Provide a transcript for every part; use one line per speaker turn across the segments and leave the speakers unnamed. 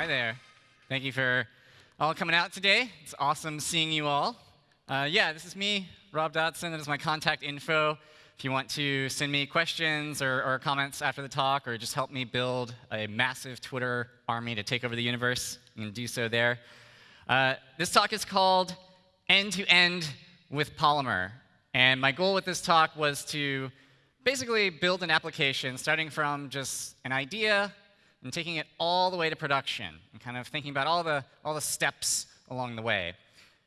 Hi there. Thank you for all coming out today. It's awesome seeing you all. Uh, yeah, this is me, Rob Dodson. That is my contact info. If you want to send me questions or, or comments after the talk, or just help me build a massive Twitter army to take over the universe, you can do so there. Uh, this talk is called End to End with Polymer. And my goal with this talk was to basically build an application starting from just an idea and taking it all the way to production and kind of thinking about all the, all the steps along the way.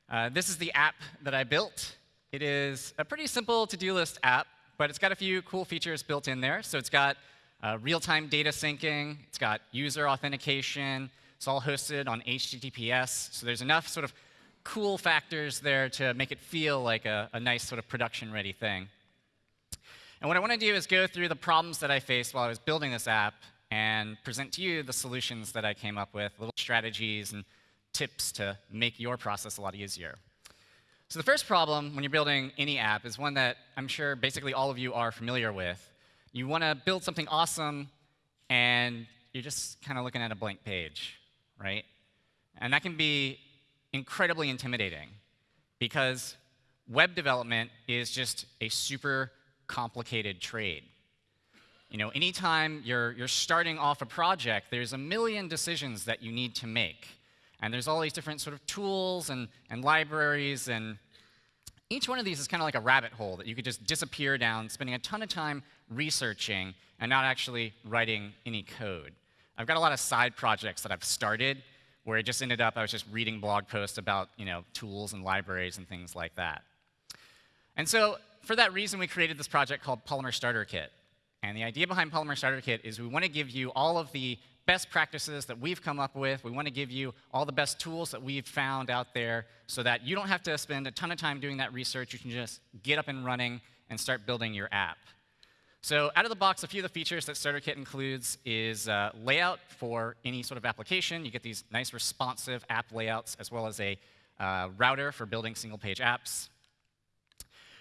Uh, this is the app that I built. It is a pretty simple to-do list app, but it's got a few cool features built in there. So it's got uh, real-time data syncing. It's got user authentication. It's all hosted on HTTPS. So there's enough sort of cool factors there to make it feel like a, a nice sort of production-ready thing. And what I want to do is go through the problems that I faced while I was building this app and present to you the solutions that I came up with, little strategies and tips to make your process a lot easier. So the first problem when you're building any app is one that I'm sure basically all of you are familiar with. You want to build something awesome, and you're just kind of looking at a blank page, right? And that can be incredibly intimidating because web development is just a super complicated trade. You know, anytime you're, you're starting off a project, there's a million decisions that you need to make. And there's all these different sort of tools and, and libraries, and each one of these is kind of like a rabbit hole that you could just disappear down, spending a ton of time researching and not actually writing any code. I've got a lot of side projects that I've started where it just ended up I was just reading blog posts about you know, tools and libraries and things like that. And so for that reason, we created this project called Polymer Starter Kit. And the idea behind Polymer Starter Kit is we want to give you all of the best practices that we've come up with. We want to give you all the best tools that we've found out there so that you don't have to spend a ton of time doing that research. You can just get up and running and start building your app. So out of the box, a few of the features that Starter Kit includes is uh, layout for any sort of application. You get these nice responsive app layouts as well as a uh, router for building single-page apps.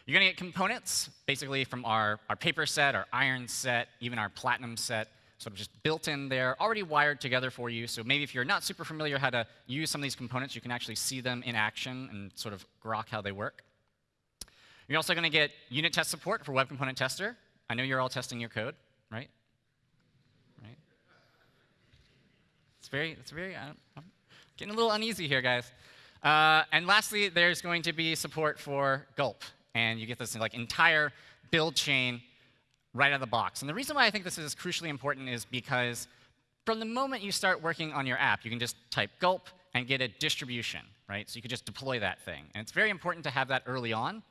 You're going to get components, basically from our, our paper set, our iron set, even our platinum set, sort of just built in there, already wired together for you. So maybe if you're not super familiar how to use some of these components, you can actually see them in action and sort of grok how they work. You're also going to get unit test support for Web Component Tester. I know you're all testing your code, right? Right? It's very, it's very, I'm getting a little uneasy here, guys. Uh, and lastly, there's going to be support for Gulp and you get this like entire build chain right out of the box. And the reason why I think this is crucially important is because from the moment you start working on your app, you can just type gulp and get a distribution, right? So you could just deploy that thing. And it's very important to have that early on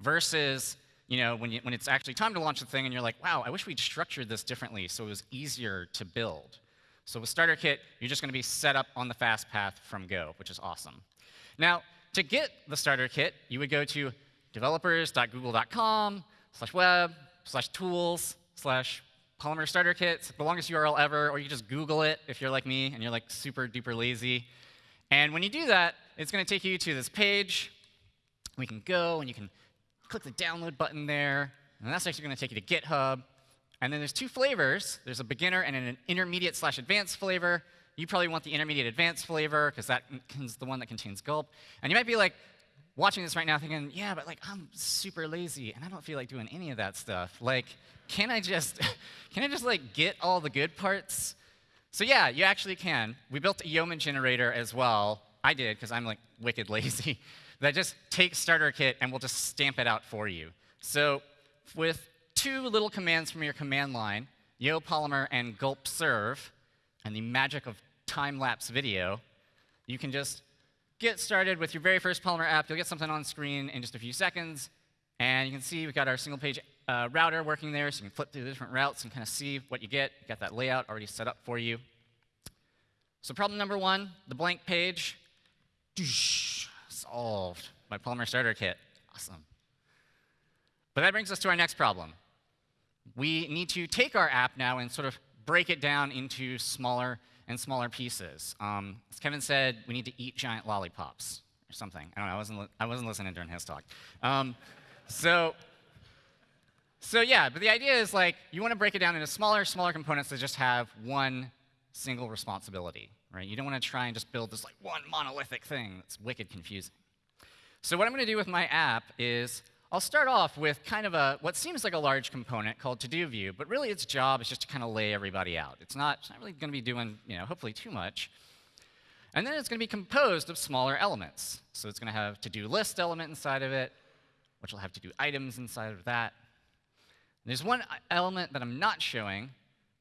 versus you know, when, you, when it's actually time to launch the thing and you're like, wow, I wish we'd structured this differently so it was easier to build. So with Starter Kit, you're just going to be set up on the fast path from Go, which is awesome. Now, to get the Starter Kit, you would go to developers.google.com slash web slash tools slash Polymer Starter Kit. The longest URL ever, or you just Google it if you're like me and you're like super duper lazy. And when you do that, it's going to take you to this page. We can go and you can click the download button there, and that's actually going to take you to GitHub. And then there's two flavors. There's a beginner and an intermediate slash advanced flavor. You probably want the intermediate advanced flavor because that is the one that contains gulp. And you might be like, watching this right now thinking, yeah, but like I'm super lazy and I don't feel like doing any of that stuff. Like, can I just, can I just like get all the good parts? So yeah, you actually can. We built a Yeoman generator as well. I did because I'm like wicked lazy. that just takes starter kit and will just stamp it out for you. So with two little commands from your command line, yo polymer and gulp serve, and the magic of time-lapse video, you can just get started with your very first Polymer app. You'll get something on screen in just a few seconds. And you can see we've got our single page uh, router working there, so you can flip through the different routes and kind of see what you get. You've got that layout already set up for you. So problem number one, the blank page, solved by Polymer Starter Kit. Awesome. But that brings us to our next problem. We need to take our app now and sort of break it down into smaller in smaller pieces. Um, as Kevin said, we need to eat giant lollipops or something. I don't know. I wasn't, I wasn't listening during his talk. Um, so, so yeah, but the idea is like you want to break it down into smaller, smaller components that just have one single responsibility. right? You don't want to try and just build this like one monolithic thing that's wicked confusing. So what I'm going to do with my app is I'll start off with kind of a what seems like a large component called to-do view, but really its job is just to kind of lay everybody out. It's not, it's not really going to be doing, you know, hopefully too much. And then it's going to be composed of smaller elements. So it's going to have to-do list element inside of it, which will have to-do items inside of that. And there's one element that I'm not showing,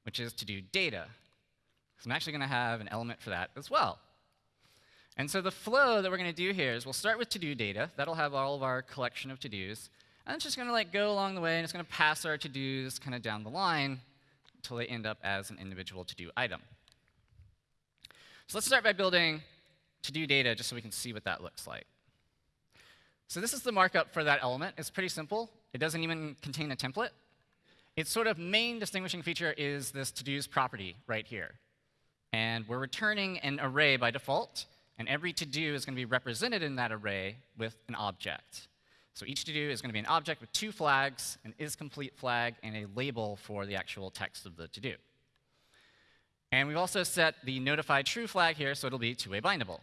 which is to-do data. So I'm actually going to have an element for that as well. And so the flow that we're going to do here is we'll start with to-do data. That'll have all of our collection of to-dos. And it's just going to like go along the way, and it's going to pass our to-dos kind of down the line until they end up as an individual to-do item. So let's start by building to-do data just so we can see what that looks like. So this is the markup for that element. It's pretty simple. It doesn't even contain a template. Its sort of main distinguishing feature is this to-dos property right here. And we're returning an array by default, and every to-do is going to be represented in that array with an object. So each to-do is going to be an object with two flags, an isComplete flag, and a label for the actual text of the to-do. And we've also set the notify true flag here, so it'll be two-way bindable.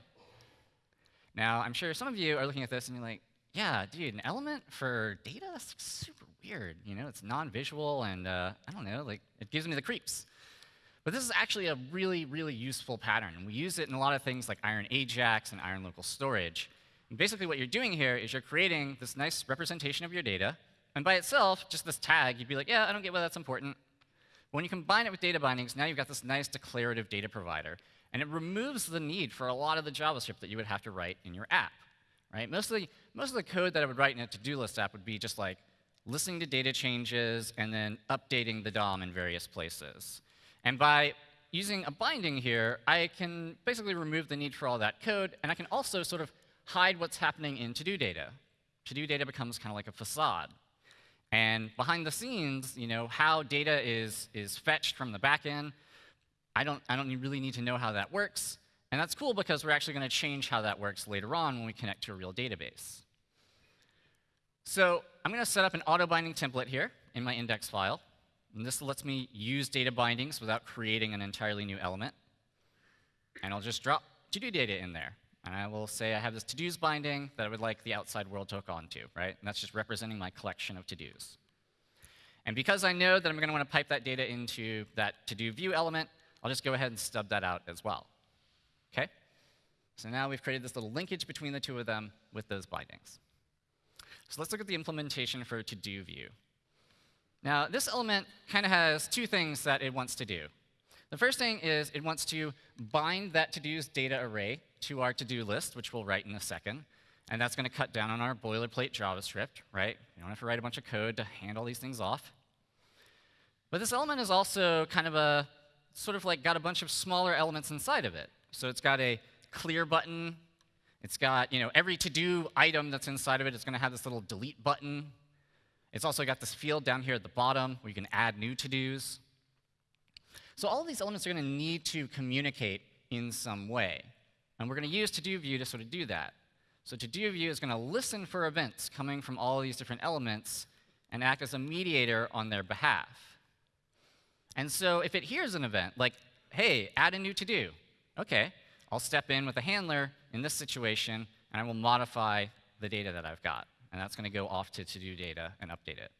Now, I'm sure some of you are looking at this and you're like, yeah, dude, an element for data? That's super weird. You know, it's non-visual and, uh, I don't know, like, it gives me the creeps. But this is actually a really, really useful pattern. And we use it in a lot of things like Iron Ajax and Iron Local Storage. And basically what you're doing here is you're creating this nice representation of your data. And by itself, just this tag, you'd be like, yeah, I don't get why that's important. But When you combine it with data bindings, now you've got this nice declarative data provider. And it removes the need for a lot of the JavaScript that you would have to write in your app. Right? Most, of the, most of the code that I would write in a to-do list app would be just like listening to data changes and then updating the DOM in various places. And by using a binding here, I can basically remove the need for all that code, and I can also sort of hide what's happening in to-do data. To-do data becomes kind of like a facade. And behind the scenes, you know, how data is, is fetched from the backend, I don't, I don't really need to know how that works. And that's cool because we're actually going to change how that works later on when we connect to a real database. So I'm going to set up an auto-binding template here in my index file. And this lets me use data bindings without creating an entirely new element. And I'll just drop to-do data in there. And I will say I have this to-dos binding that I would like the outside world to hook onto, right? And that's just representing my collection of to-dos. And because I know that I'm going to want to pipe that data into that to-do view element, I'll just go ahead and stub that out as well. Okay? So now we've created this little linkage between the two of them with those bindings. So let's look at the implementation for to-do view. Now, this element kind of has two things that it wants to do. The first thing is it wants to bind that to-dos data array to our to-do list, which we'll write in a second. And that's going to cut down on our boilerplate JavaScript, right? You don't have to write a bunch of code to hand all these things off. But this element is also kind of a, sort of like got a bunch of smaller elements inside of it. So it's got a clear button. It's got, you know, every to-do item that's inside of it is going to have this little delete button. It's also got this field down here at the bottom where you can add new to-dos. So all these elements are going to need to communicate in some way. And we're going to use to-do view to sort of do that. So to-do view is going to listen for events coming from all these different elements and act as a mediator on their behalf. And so if it hears an event, like, hey, add a new to-do, okay, I'll step in with a handler in this situation, and I will modify the data that I've got. And that's going to go off to to-do data and update it.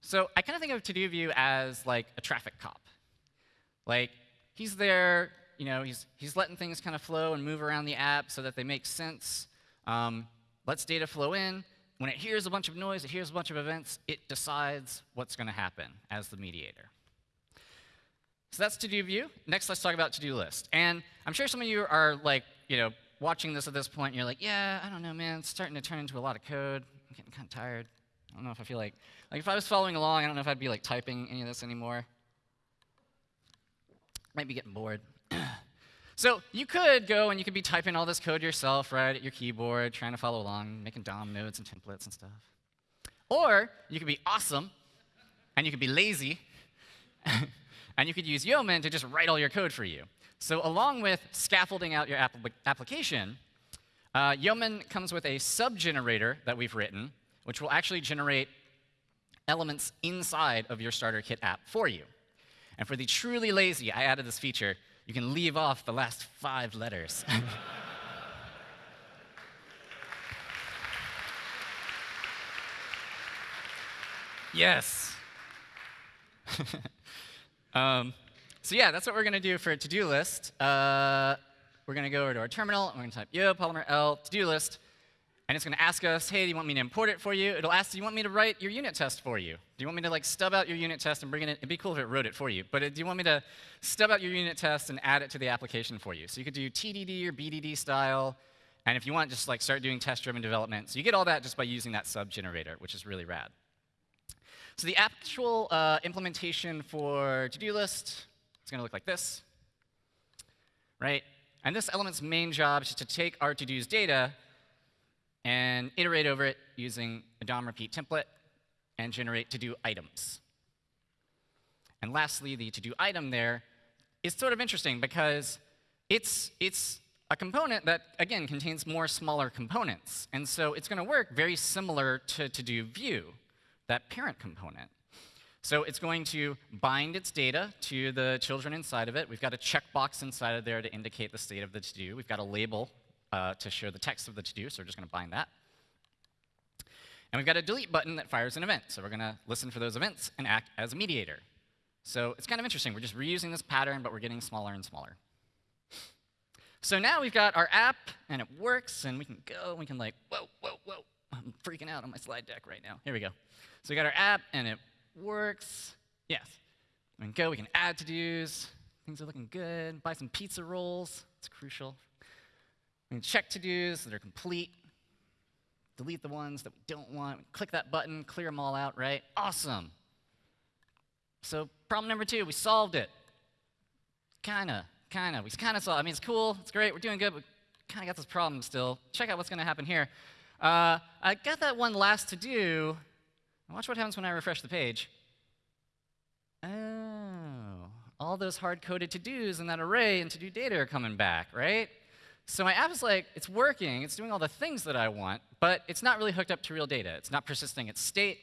So I kind of think of to-do view as like a traffic cop. Like, he's there, you know, he's, he's letting things kind of flow and move around the app so that they make sense. Um, lets data flow in. When it hears a bunch of noise, it hears a bunch of events, it decides what's going to happen as the mediator. So that's to-do view. Next, let's talk about to-do list. And I'm sure some of you are like, you know, watching this at this point, and you're like, yeah, I don't know, man, it's starting to turn into a lot of code. I'm getting kind of tired. I don't know if I feel like, like if I was following along, I don't know if I'd be like typing any of this anymore. Might be getting bored. so you could go and you could be typing all this code yourself, right, at your keyboard, trying to follow along, making DOM nodes and templates and stuff. Or you could be awesome, and you could be lazy, and you could use Yeoman to just write all your code for you. So along with scaffolding out your app application, uh, Yeoman comes with a sub-generator that we've written, which will actually generate elements inside of your starter kit app for you. And for the truly lazy, I added this feature. you can leave off the last five letters. yes. um, so yeah, that's what we're going to do for to-do list. Uh, we're going to go over to our terminal, and we're going to type yo polymer l to-do list, and it's going to ask us, hey, do you want me to import it for you? It'll ask, do you want me to write your unit test for you? Do you want me to like stub out your unit test and bring it in? It'd be cool if it wrote it for you. But uh, do you want me to stub out your unit test and add it to the application for you? So you could do TDD or BDD style. And if you want, just like start doing test-driven development. So you get all that just by using that sub generator, which is really rad. So the actual uh, implementation for to-do list is going to look like this, right? And this element's main job is to take our to-dos data and iterate over it using a DOM repeat template and generate to-do items. And lastly, the to-do item there is sort of interesting because it's, it's a component that, again, contains more smaller components. And so it's going to work very similar to to-do view, that parent component. So it's going to bind its data to the children inside of it. We've got a checkbox inside of there to indicate the state of the to-do. We've got a label uh, to show the text of the to-do, so we're just going to bind that. And we've got a delete button that fires an event. So we're going to listen for those events and act as a mediator. So it's kind of interesting. We're just reusing this pattern, but we're getting smaller and smaller. So now we've got our app, and it works, and we can go, and we can like, whoa, whoa, whoa. I'm freaking out on my slide deck right now. Here we go. So we got our app, and it works. Yes. We can go, we can add to-dos. Things are looking good. Buy some pizza rolls. It's crucial. We can check to-dos so they're complete. Delete the ones that we don't want. Click that button, clear them all out, right? Awesome. So problem number two, we solved it. Kinda, kinda. We kinda solved. I mean, it's cool. It's great. We're doing good. But kind of got this problem still. Check out what's going to happen here. Uh, I got that one last to do. Watch what happens when I refresh the page. Oh, all those hard-coded to-dos in that array and to-do data are coming back, right? So my app is like, it's working, it's doing all the things that I want, but it's not really hooked up to real data. It's not persisting its state,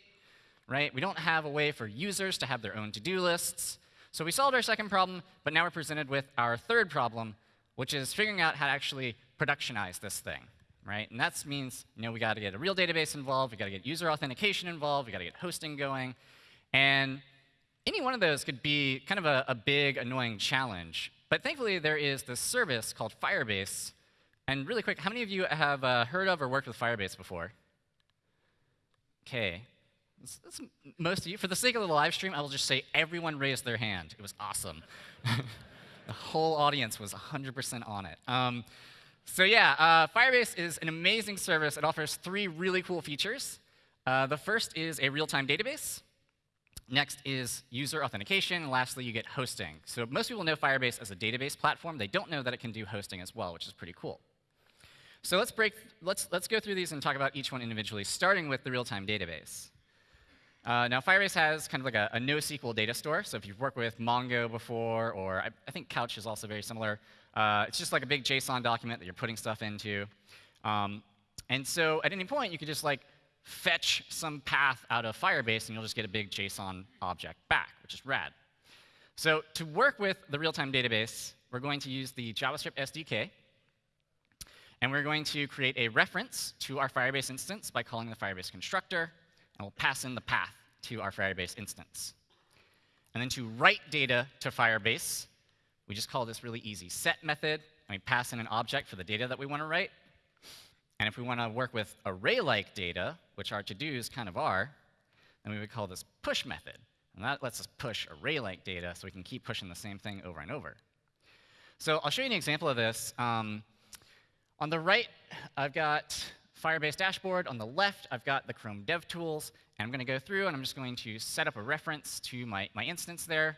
right? We don't have a way for users to have their own to-do lists. So we solved our second problem, but now we're presented with our third problem, which is figuring out how to actually productionize this thing right? And that means you know we got to get a real database involved, we got to get user authentication involved, we got to get hosting going, and any one of those could be kind of a, a, big, annoying challenge. But thankfully, there is this service called Firebase. And really quick, how many of you have uh, heard of or worked with Firebase before? OK. most of you. For the sake of the live stream, I will just say everyone raised their hand. It was awesome. the whole audience was 100% on it. Um, so yeah, uh, Firebase is an amazing service. It offers three really cool features. Uh, the first is a real-time database. Next is user authentication. And lastly, you get hosting. So most people know Firebase as a database platform. They don't know that it can do hosting as well, which is pretty cool. So let's break. Let's let's go through these and talk about each one individually, starting with the real-time database. Uh, now, Firebase has kind of like a, a NoSQL data store. So if you've worked with Mongo before, or I, I think Couch is also very similar, uh, it's just like a big JSON document that you're putting stuff into. Um, and so at any point, you could just like fetch some path out of Firebase, and you'll just get a big JSON object back, which is rad. So to work with the real-time database, we're going to use the JavaScript SDK. And we're going to create a reference to our Firebase instance by calling the Firebase constructor, and we'll pass in the path to our Firebase instance. And then to write data to Firebase, we just call this really easy set method, and we pass in an object for the data that we want to write. And if we want to work with array-like data, which our to-dos kind of are, then we would call this push method. And that lets us push array-like data so we can keep pushing the same thing over and over. So I'll show you an example of this. Um, on the right, I've got Firebase dashboard. On the left, I've got the Chrome DevTools. And I'm going to go through, and I'm just going to set up a reference to my, my instance there.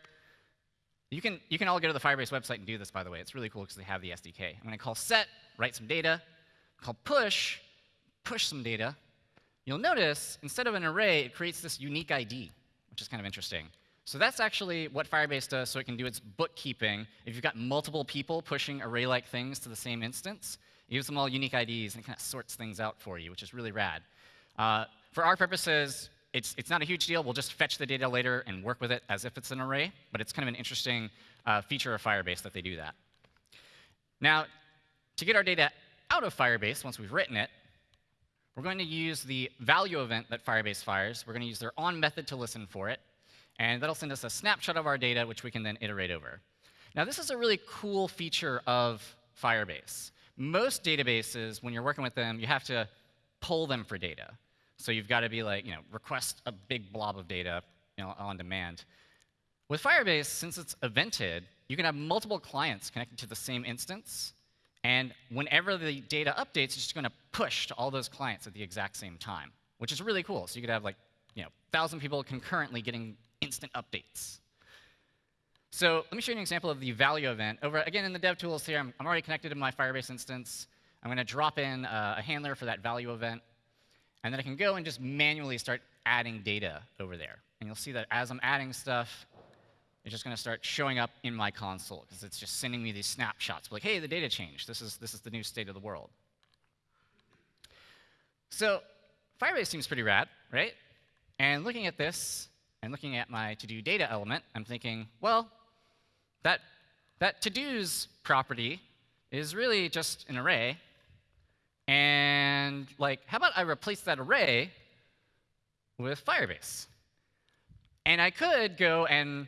You can, you can all go to the Firebase website and do this, by the way. It's really cool because they have the SDK. I'm going to call set, write some data. Call push, push some data. You'll notice, instead of an array, it creates this unique ID, which is kind of interesting. So that's actually what Firebase does so it can do its bookkeeping. If you've got multiple people pushing array-like things to the same instance, it gives them all unique IDs and it kind of sorts things out for you, which is really rad. Uh, for our purposes, it's, it's not a huge deal. We'll just fetch the data later and work with it as if it's an array. But it's kind of an interesting uh, feature of Firebase that they do that. Now, to get our data out of Firebase, once we've written it, we're going to use the value event that Firebase fires. We're going to use their on method to listen for it. And that'll send us a snapshot of our data, which we can then iterate over. Now, this is a really cool feature of Firebase. Most databases, when you're working with them, you have to pull them for data. So you've got to be like, you know, request a big blob of data you know, on demand. With Firebase, since it's evented, you can have multiple clients connected to the same instance. And whenever the data updates, it's just going to push to all those clients at the exact same time, which is really cool. So you could have like, you know, 1,000 people concurrently getting instant updates. So let me show you an example of the value event. Over again in the dev tools here, I'm, I'm already connected to my Firebase instance. I'm going to drop in uh, a handler for that value event. And then I can go and just manually start adding data over there. And you'll see that as I'm adding stuff, it's just going to start showing up in my console because it's just sending me these snapshots. Like, hey, the data changed. This is, this is the new state of the world. So Firebase seems pretty rad, right? And looking at this and looking at my to-do data element, I'm thinking, well, that, that to-dos property is really just an array. Like, how about I replace that array with Firebase? And I could go and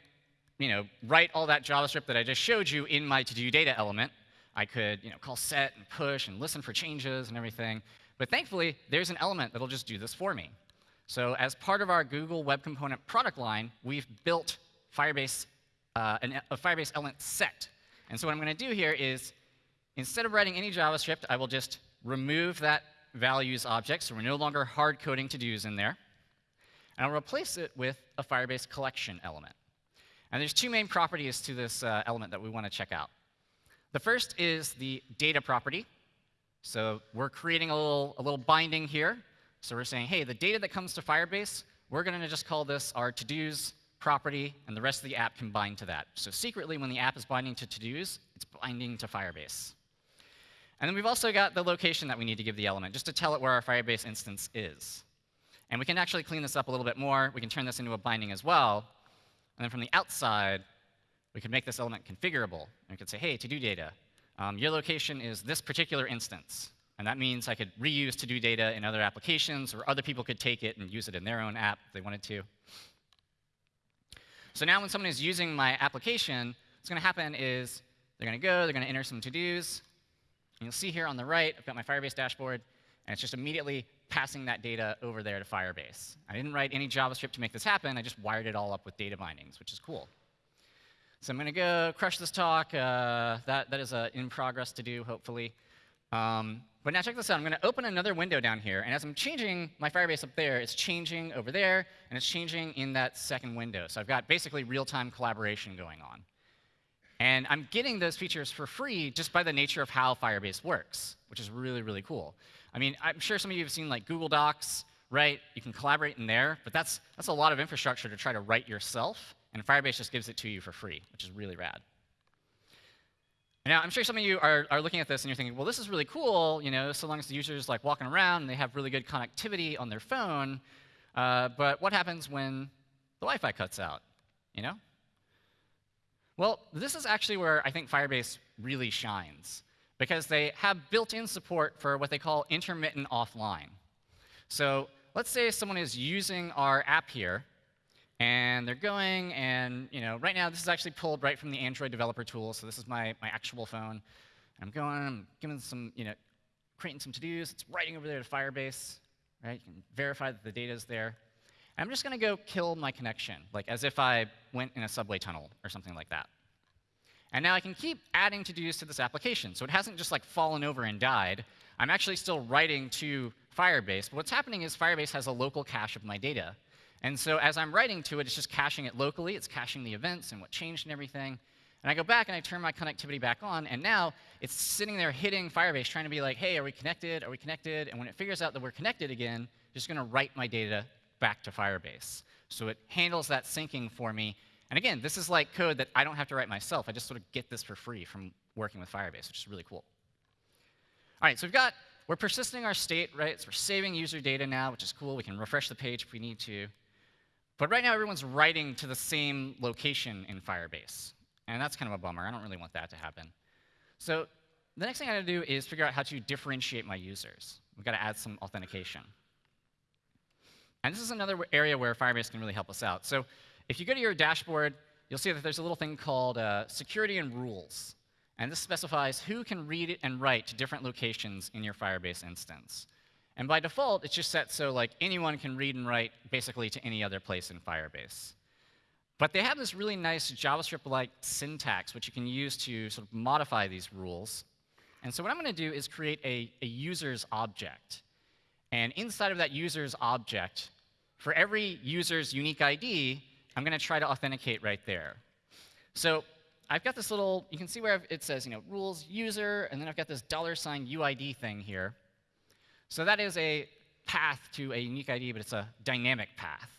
you know, write all that JavaScript that I just showed you in my to-do data element. I could you know, call set and push and listen for changes and everything. But thankfully, there's an element that'll just do this for me. So as part of our Google Web Component product line, we've built Firebase, uh, an, a Firebase element set. And so what I'm going to do here is, instead of writing any JavaScript, I will just remove that values object, so we're no longer hard coding to-dos in there. And I'll replace it with a Firebase collection element. And there's two main properties to this uh, element that we want to check out. The first is the data property. So we're creating a little, a little binding here. So we're saying, hey, the data that comes to Firebase, we're going to just call this our to-dos property, and the rest of the app can bind to that. So secretly, when the app is binding to to-dos, it's binding to Firebase. And then we've also got the location that we need to give the element, just to tell it where our Firebase instance is. And we can actually clean this up a little bit more. We can turn this into a binding as well. And then from the outside, we can make this element configurable. And we could say, hey, to-do data, um, your location is this particular instance. And that means I could reuse to-do data in other applications, or other people could take it and use it in their own app if they wanted to. So now when someone is using my application, what's going to happen is they're going to go, they're going to enter some to-dos. And you'll see here on the right, I've got my Firebase dashboard, and it's just immediately passing that data over there to Firebase. I didn't write any JavaScript to make this happen. I just wired it all up with data bindings, which is cool. So I'm going to go crush this talk. Uh, that, that is uh, in progress to do, hopefully. Um, but now check this out. I'm going to open another window down here. And as I'm changing my Firebase up there, it's changing over there, and it's changing in that second window. So I've got basically real-time collaboration going on. And I'm getting those features for free just by the nature of how Firebase works, which is really, really cool. I mean, I'm sure some of you have seen like Google Docs, right? You can collaborate in there, but that's, that's a lot of infrastructure to try to write yourself, and Firebase just gives it to you for free, which is really rad. Now, I'm sure some of you are, are looking at this and you're thinking, well, this is really cool, you know, so long as the user is like walking around and they have really good connectivity on their phone, uh, but what happens when the Wi-Fi cuts out, you know? Well, this is actually where I think Firebase really shines because they have built-in support for what they call intermittent offline. So let's say someone is using our app here, and they're going, and you know, right now this is actually pulled right from the Android developer tool. So this is my, my actual phone. I'm going, I'm giving some, you know, creating some to-dos. It's writing over there to Firebase, right? You can verify that the data is there. I'm just going to go kill my connection, like as if I went in a subway tunnel or something like that. And now I can keep adding to-dos to this application. So it hasn't just like fallen over and died. I'm actually still writing to Firebase. But what's happening is Firebase has a local cache of my data. And so as I'm writing to it, it's just caching it locally. It's caching the events and what changed and everything. And I go back and I turn my connectivity back on, and now it's sitting there hitting Firebase, trying to be like, hey, are we connected? Are we connected? And when it figures out that we're connected again, it's just going to write my data back to Firebase. So it handles that syncing for me and again, this is like code that I don't have to write myself. I just sort of get this for free from working with Firebase, which is really cool. All right, so we've got, we're persisting our state, right? So we're saving user data now, which is cool. We can refresh the page if we need to. But right now, everyone's writing to the same location in Firebase. And that's kind of a bummer. I don't really want that to happen. So the next thing I got to do is figure out how to differentiate my users. We've got to add some authentication. And this is another area where Firebase can really help us out. So if you go to your dashboard, you'll see that there's a little thing called uh, security and rules. And this specifies who can read and write to different locations in your Firebase instance. And by default, it's just set so like anyone can read and write basically to any other place in Firebase. But they have this really nice JavaScript-like syntax, which you can use to sort of modify these rules. And so what I'm going to do is create a, a user's object. And inside of that user's object, for every user's unique ID, I'm going to try to authenticate right there. So I've got this little, you can see where it says, you know, rules user, and then I've got this dollar sign UID thing here. So that is a path to a unique ID, but it's a dynamic path.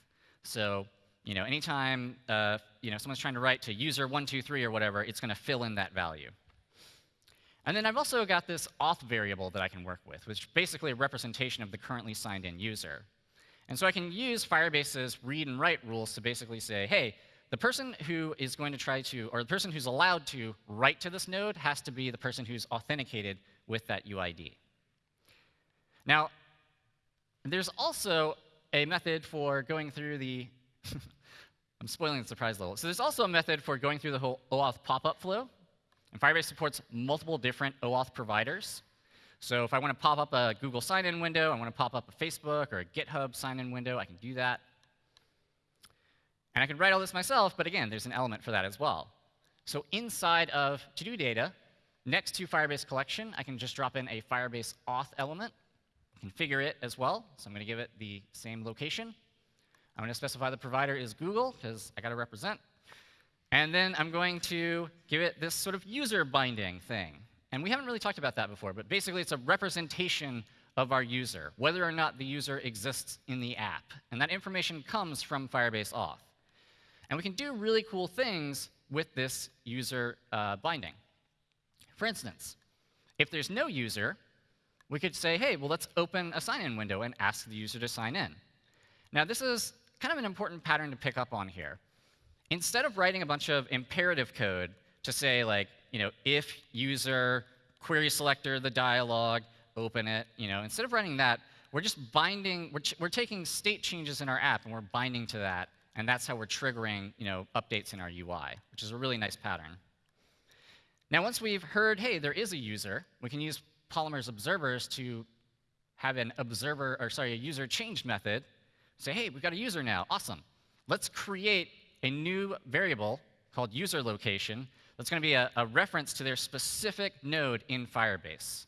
So, you know, anytime, uh, you know, someone's trying to write to user123 or whatever, it's going to fill in that value. And then I've also got this auth variable that I can work with, which is basically a representation of the currently signed in user. And so I can use Firebase's read and write rules to basically say, hey, the person who is going to try to, or the person who's allowed to write to this node has to be the person who's authenticated with that UID. Now, there's also a method for going through the, I'm spoiling the surprise level. So there's also a method for going through the whole OAuth pop-up flow. And Firebase supports multiple different OAuth providers. So if I want to pop up a Google sign-in window, I want to pop up a Facebook or a GitHub sign-in window, I can do that. And I can write all this myself, but again, there's an element for that as well. So inside of to-do data, next to Firebase collection, I can just drop in a Firebase auth element, configure it as well. So I'm going to give it the same location. I'm going to specify the provider is Google, because I got to represent. And then I'm going to give it this sort of user binding thing. And we haven't really talked about that before, but basically it's a representation of our user, whether or not the user exists in the app. And that information comes from Firebase auth. And we can do really cool things with this user uh, binding. For instance, if there's no user, we could say, hey, well, let's open a sign-in window and ask the user to sign in. Now, this is kind of an important pattern to pick up on here. Instead of writing a bunch of imperative code to say, like, you know, if user, query selector, the dialog, open it, you know, instead of running that, we're just binding, we're, we're taking state changes in our app and we're binding to that and that's how we're triggering you know, updates in our UI, which is a really nice pattern. Now, once we've heard, hey, there is a user, we can use Polymer's observers to have an observer, or sorry, a user change method. Say, hey, we've got a user now. Awesome. Let's create a new variable called user location that's going to be a, a reference to their specific node in Firebase.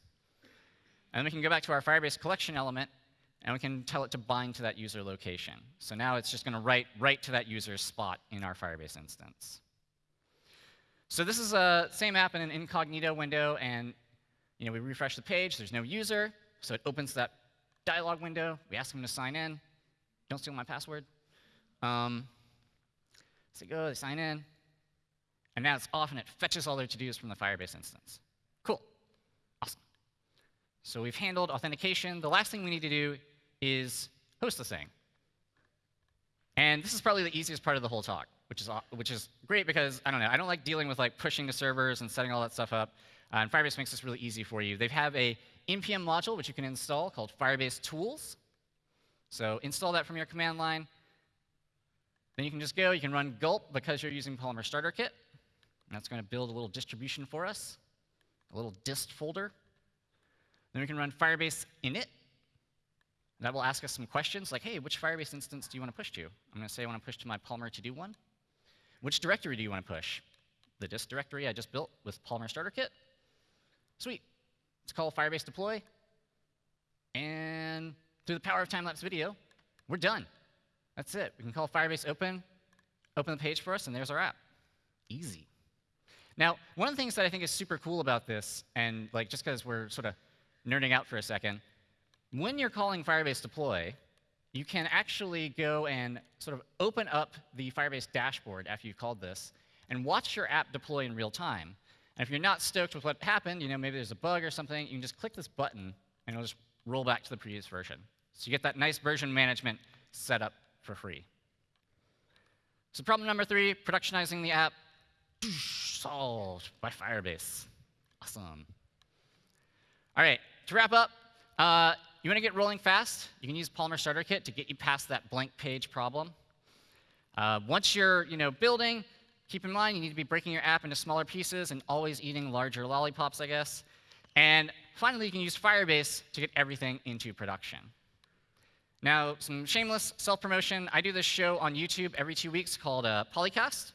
And we can go back to our Firebase collection element and we can tell it to bind to that user location. So now it's just going to write right to that user's spot in our Firebase instance. So this is a same app in an incognito window, and you know, we refresh the page. There's no user, so it opens that dialog window. We ask them to sign in. Don't steal my password. Um, so they go, they sign in, and now it's off, and it fetches all their to-dos from the Firebase instance. Cool. Awesome. So we've handled authentication. The last thing we need to do is host the thing. And this is probably the easiest part of the whole talk, which is, which is great because, I don't know, I don't like dealing with like pushing to servers and setting all that stuff up. Uh, and Firebase makes this really easy for you. They have a npm module which you can install called Firebase Tools. So install that from your command line. Then you can just go, you can run gulp because you're using Polymer Starter Kit. That's going to build a little distribution for us, a little dist folder. Then we can run Firebase init, that will ask us some questions like, hey, which Firebase instance do you want to push to? I'm going to say I want to push to my Polymer to-do one. Which directory do you want to push? The dist directory I just built with Polymer Starter Kit. Sweet. Let's call Firebase deploy. And through the power of time-lapse video, we're done. That's it. We can call Firebase open, open the page for us, and there's our app. Easy. Now, one of the things that I think is super cool about this, and like just because we're sort of nerding out for a second, when you're calling Firebase deploy, you can actually go and sort of open up the Firebase dashboard after you've called this and watch your app deploy in real time. And if you're not stoked with what happened, you know, maybe there's a bug or something, you can just click this button and it'll just roll back to the previous version. So you get that nice version management set up for free. So problem number three, productionizing the app, solved by Firebase. Awesome. All right, to wrap up, uh, you want to get rolling fast? You can use Polymer Starter Kit to get you past that blank page problem. Uh, once you're you know, building, keep in mind you need to be breaking your app into smaller pieces and always eating larger lollipops, I guess. And finally, you can use Firebase to get everything into production. Now, some shameless self-promotion. I do this show on YouTube every two weeks called uh, Polycast.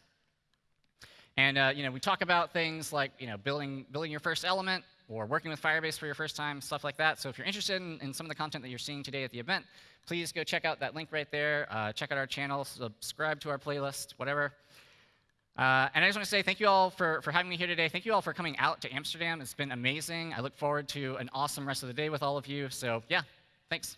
And uh, you know, we talk about things like you know, building, building your first element, or working with Firebase for your first time, stuff like that. So if you're interested in, in some of the content that you're seeing today at the event, please go check out that link right there. Uh, check out our channel, subscribe to our playlist, whatever. Uh, and I just want to say thank you all for, for having me here today. Thank you all for coming out to Amsterdam. It's been amazing. I look forward to an awesome rest of the day with all of you. So yeah, thanks.